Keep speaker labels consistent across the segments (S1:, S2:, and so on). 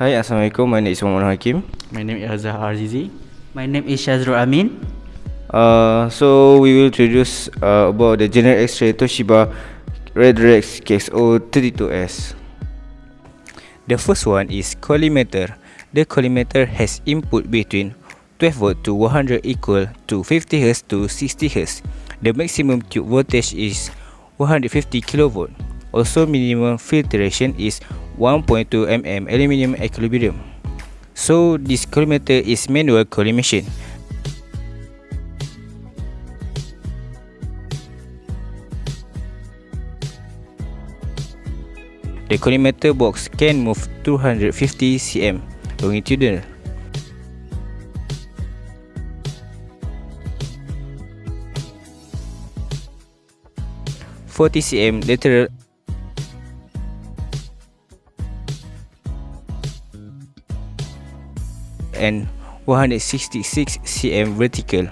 S1: Hi, Assalamualaikum. My name is Muhammad Hakim.
S2: My name is Azhar Arzizi.
S3: My name is Shazrul Amin.
S1: Uh, so we will introduce uh, about the General X-ray Toshiba Redrex KXO32S. The first one is collimator. The collimator has input between 12 volt to 100 equal to 50 Hz to 60 Hz. The maximum tube voltage is 150 kV. Also minimum filtration is 1.2 mm aluminium equilibrium. So this collimator is manual collimation. The collimator box can move 250 cm longitudinal. Forty cm lateral and 166 cm vertical.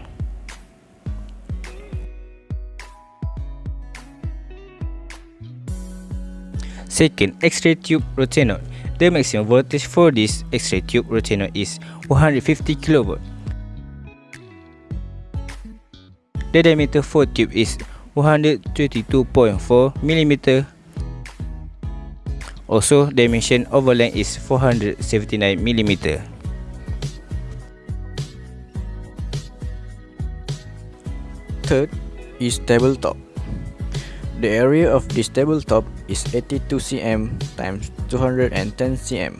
S1: Second, X-ray tube Rotanode. The maximum voltage for this X-ray tube Rotanode is 150 kV. The diameter for tube is 122.4 mm. Also, dimension over length is 479 mm.
S2: Third is tabletop. The area of this tabletop is 82 cm times 210 cm.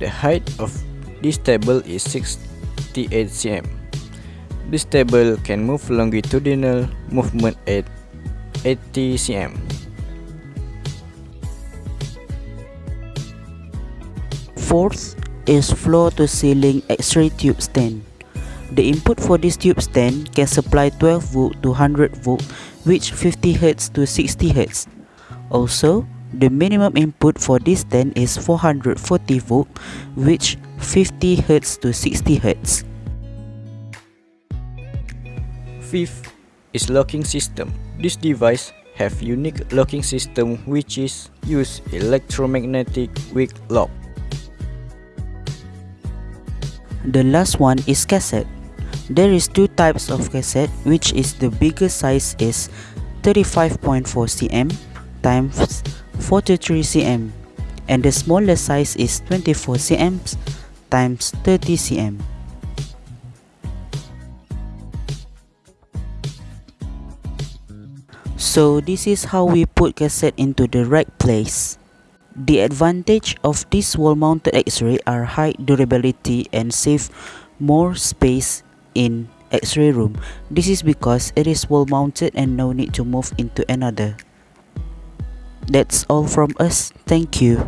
S2: The height of this table is 68 cm. This table can move longitudinal movement at 80 cm.
S3: Fourth is floor to ceiling X-ray tube stand. The input for this tube stand can supply 12 volt to 100 volt which 50 Hz to 60 Hz. Also, the minimum input for this stand is 440 volt which 50 Hz to 60 Hz.
S2: Fifth is locking system. This device have unique locking system which is use electromagnetic weak lock.
S3: The last one is cassette. There is two types of cassette which is the biggest size is 35.4 cm times 43 cm and the smallest size is 24 cm times 30 cm. So this is how we put cassette into the right place. The advantage of this wall-mounted X-ray are high durability and save more space in X-ray room. This is because it is wall-mounted and no need to move into another. That's all from us. Thank you.